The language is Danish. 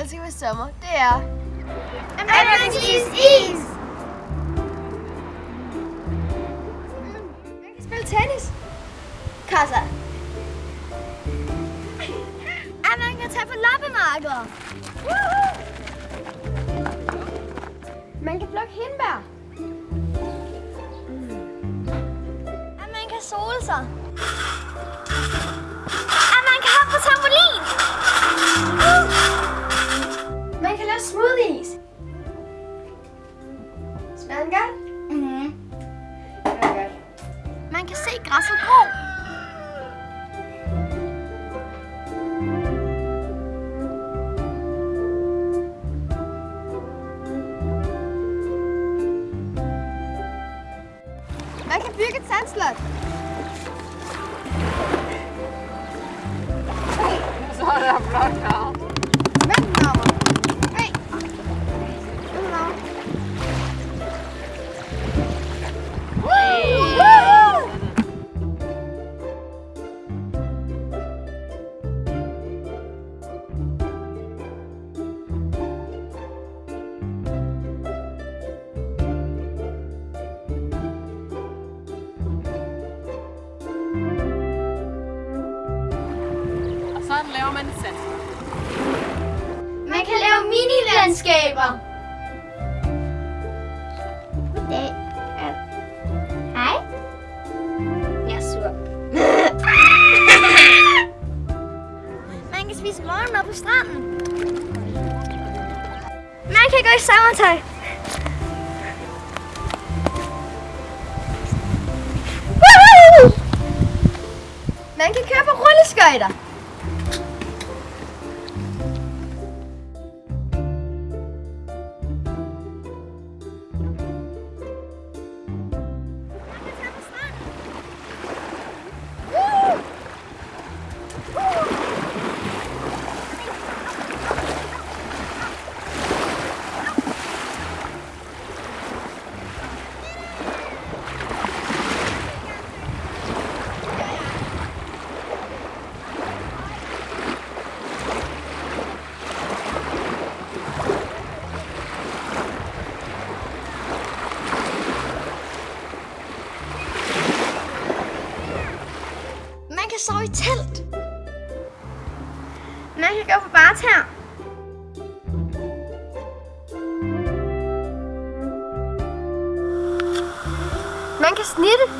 elsker ved sommer, det er... At is! Mm, Jeg kan spille tennis. Kassa. At man kan tage på loppemarkeder! Man kan plukke hindbær. Mm. At man kan sole sig! At man kan hoppe på trampolin! Smager den godt? Mm-hmm. Det er godt. Man kan se græsset gro. Man kan bygge Laver man sand. Man kan lave minilandskaber. Goddag. Hej. Jeg er sur. Man kan spise morgenmad på stranden. Man kan gå i sommertøj. Woohoo! Man kan køre på rulleskøjter. Sove i telt. Man kan gå på barter. Man kan snitte.